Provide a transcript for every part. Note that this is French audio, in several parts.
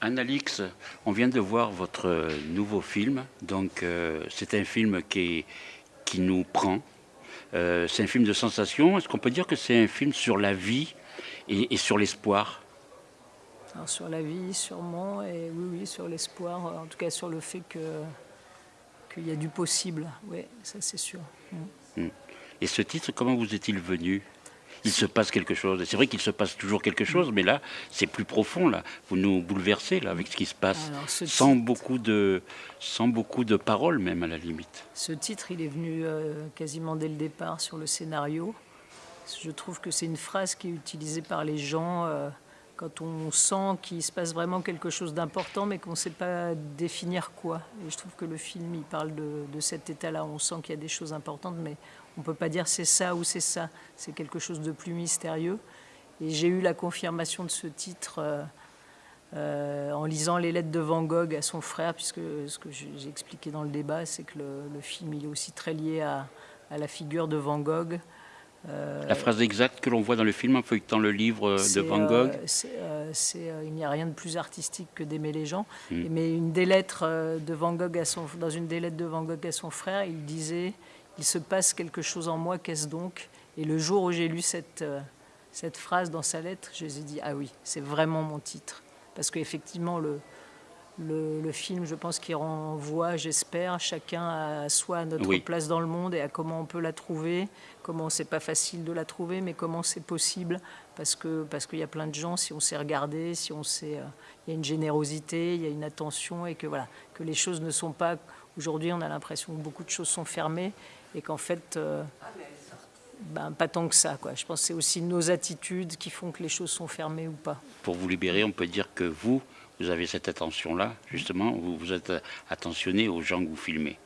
Annalix, on vient de voir votre nouveau film. Donc, euh, c'est un film qui, qui nous prend. Euh, c'est un film de sensation. Est-ce qu'on peut dire que c'est un film sur la vie et, et sur l'espoir? Sur la vie, sûrement, et oui, oui, sur l'espoir, en tout cas sur le fait que qu'il y a du possible. Oui, ça c'est sûr. Mm. Et ce titre, comment vous est-il venu? Il se passe quelque chose. Et C'est vrai qu'il se passe toujours quelque chose, mais là, c'est plus profond. Là, vous nous bouleversez là avec ce qui se passe, Alors, sans titre- beaucoup de, sans beaucoup de paroles même à la limite. Ce titre, il est venu euh, quasiment dès le départ sur le scénario. Je trouve que c'est une phrase qui est utilisée par les gens euh, quand on sent qu'il se passe vraiment quelque chose d'important, mais qu'on ne sait pas définir quoi. Et je trouve que le film, il parle de, cet état-là. On sent qu'il y a des choses importantes, mais on ne peut pas dire c'est ça ou c'est ça. C'est quelque chose de plus mystérieux. Et j'ai eu la confirmation de ce titre. euh, euh, en lisant les lettres de Van Gogh à son frère, puisque ce que j'ai expliqué dans le débat, c'est que le, film il est aussi très lié à la figure de Van Gogh. Euh, La phrase exacte que l'on voit dans le film en feuilletant le livre de Van Gogh. euh, euh, il n'y a rien de plus artistique que d'aimer les gens. Mm. Et- Mais une des lettres de Van Gogh à son, dans une des lettres de Van Gogh à son frère, il disait Il se passe quelque chose en moi, qu'est-ce donc? Et le jour où j'ai lu cette, cette phrase dans sa lettre, je me suis dit Ah oui, c'est vraiment mon titre. Parce qu'effectivement, le, le, le film, je pense qu'il renvoie, j'espère, chacun à soi, à notre Oui. place dans le monde et à comment on peut la trouver, comment c'est pas facile de la trouver, mais comment c'est possible, parce que parce qu'il y a plein de gens, si on sait regarder, si on sait, euh, il y a une générosité, il y a une attention, et que voilà, que les choses ne sont pas. Aujourd'hui, on a l'impression que beaucoup de choses sont fermées, et qu'en fait. euh, ben, pas tant que ça. Quoi. Je pense que c'est aussi nos attitudes qui font que les choses sont fermées ou pas. Pour vous libérer, on peut dire que vous, vous avez cette attention-là, justement, vous, vous êtes attentionné aux gens que vous filmez.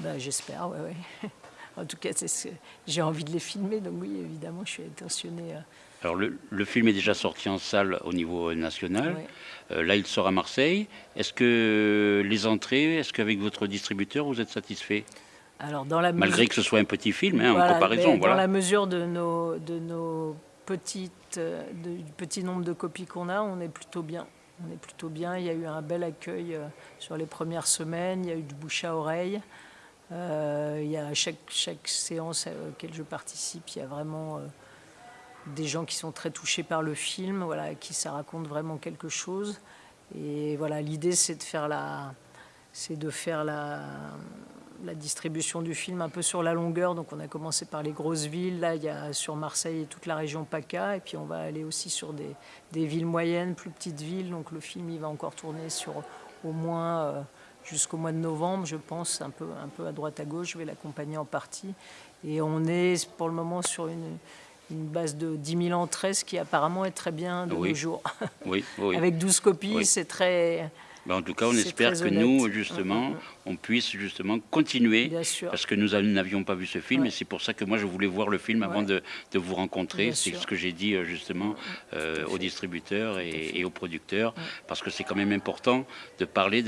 Ben, J'espère, oui. Ouais. en tout cas, ce j'ai envie de les filmer, donc oui, évidemment, je suis intentionnée. euh, Alors le, le film est déjà sorti en salle au niveau national. ouais. Euh, là, il sort à Marseille. Est-ce que les entrées, est-ce qu'avec votre distributeur, vous êtes satisfait? Alors, dans la Malgré mesure- que ce soit un petit film, hein, Voilà, en comparaison. Voilà. Dans la mesure de nos, de nos petites, euh, de- du petit nombre de copies qu'on a, on est plutôt bien. On est plutôt bien. Il y a eu un bel accueil euh, sur les premières semaines. Il y a eu du bouche à oreille. Euh, il y a chaque, chaque séance à laquelle je participe, il y a vraiment euh, des gens qui sont très touchés par le film, voilà, qui ça raconte vraiment quelque chose. Et voilà, l'idée c'est de faire la, c'est de faire la, la distribution du film un peu sur la longueur. Donc on a commencé par les grosses villes. Là, il y a sur Marseille et toute la région PACA. Et puis on va aller aussi sur des, des villes moyennes, plus petites villes. Donc le film, il va encore tourner sur au moins euh, jusqu'au mois de novembre, je pense, un peu, un peu à droite à gauche. Je vais l'accompagner en partie. Et on est pour le moment sur une, une base de 10 000 entrées, ce qui apparemment est très bien de Oui. nos jours. Oui, oui. Avec 12 copies, c'est très... Ben, en tout cas, on espère que nous, justement, on puisse justement continuer. Bien sûr. Parce que nous n'avions pas vu ce film, Ouais. et c'est pour ça que moi je voulais voir le film avant Ouais. de, de vous rencontrer. C'est ce que j'ai dit euh, justement euh, aux distributeurs et, aux producteurs, Ouais. parce que c'est quand même important de parler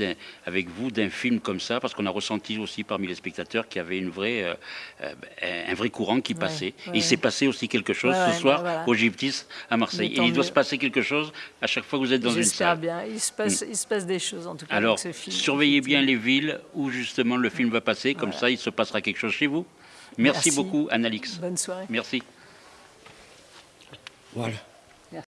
avec vous d'un film comme ça, parce qu'on a ressenti aussi parmi les spectateurs qu'il y avait une vraie, euh, euh, un vrai courant qui passait. et il s'est passé aussi quelque chose ce soir bah, voilà. au Gyptis à Marseille. Et il doit mieux. se passer quelque chose à chaque fois que vous êtes dans une J'espère salle. Mm. bien. Il se, passe, il se passe des choses en tout cas Alors, avec ce film. surveillez bien les villes où justement le film va passer, comme Voilà. ça il se passera quelque chose chez vous. Merci, Merci. beaucoup, Annalix. Bonne soirée. Merci. Voilà.